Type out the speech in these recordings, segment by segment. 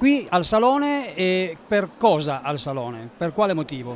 qui al Salone e per cosa al Salone? Per quale motivo?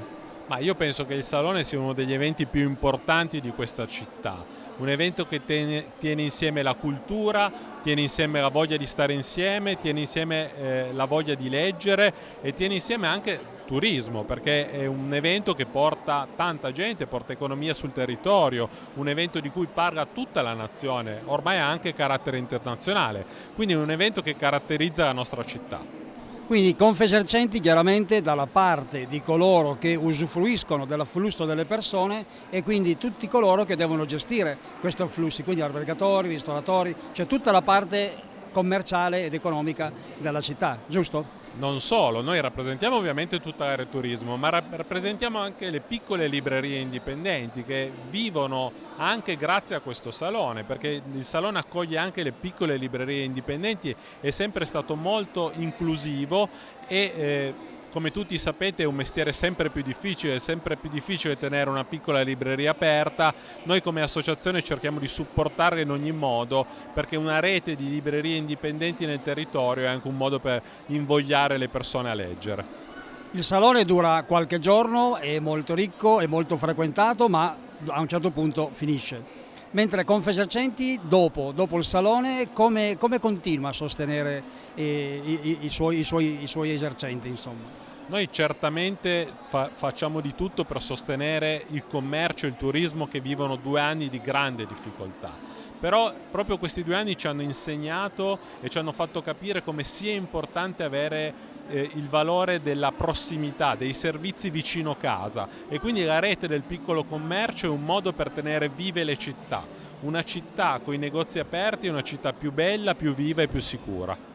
Ma io penso che il Salone sia uno degli eventi più importanti di questa città, un evento che tiene, tiene insieme la cultura, tiene insieme la voglia di stare insieme, tiene insieme eh, la voglia di leggere e tiene insieme anche turismo perché è un evento che porta tanta gente, porta economia sul territorio, un evento di cui parla tutta la nazione, ormai ha anche carattere internazionale, quindi è un evento che caratterizza la nostra città. Quindi Confesercenti chiaramente dalla parte di coloro che usufruiscono dell'afflusso delle persone e quindi tutti coloro che devono gestire questi afflussi, quindi albergatori, ristoratori, cioè tutta la parte commerciale ed economica della città, giusto? Non solo, noi rappresentiamo ovviamente tutta l'area turismo, ma rappresentiamo anche le piccole librerie indipendenti che vivono anche grazie a questo salone, perché il salone accoglie anche le piccole librerie indipendenti, è sempre stato molto inclusivo e eh, come tutti sapete è un mestiere sempre più difficile, è sempre più difficile tenere una piccola libreria aperta, noi come associazione cerchiamo di supportarla in ogni modo perché una rete di librerie indipendenti nel territorio è anche un modo per invogliare le persone a leggere. Il salone dura qualche giorno, è molto ricco, è molto frequentato ma a un certo punto finisce mentre Confesercenti dopo, dopo, il salone come, come continua a sostenere eh, i, i, suoi, i, suoi, i, suoi, esercenti? Insomma? Noi certamente fa facciamo di tutto per sostenere il commercio e il turismo che vivono due anni di grande difficoltà, però proprio questi due anni ci hanno insegnato e ci hanno fatto capire come sia importante avere eh, il valore della prossimità, dei servizi vicino casa. E quindi la rete del piccolo commercio è un modo per tenere vive le città. Una città con i negozi aperti è una città più bella, più viva e più sicura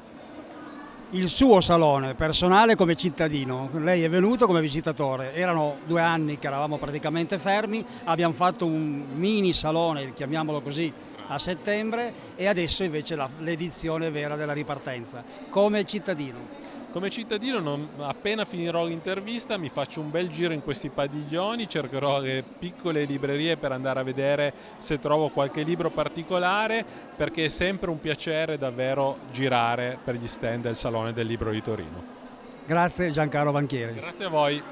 il suo salone personale come cittadino, lei è venuto come visitatore, erano due anni che eravamo praticamente fermi, abbiamo fatto un mini salone, chiamiamolo così, a settembre e adesso invece l'edizione vera della ripartenza, come cittadino. Come cittadino non, appena finirò l'intervista mi faccio un bel giro in questi padiglioni, cercherò le piccole librerie per andare a vedere se trovo qualche libro particolare perché è sempre un piacere davvero girare per gli stand del Salone del Libro di Torino. Grazie Giancarlo Banchieri. Grazie a voi.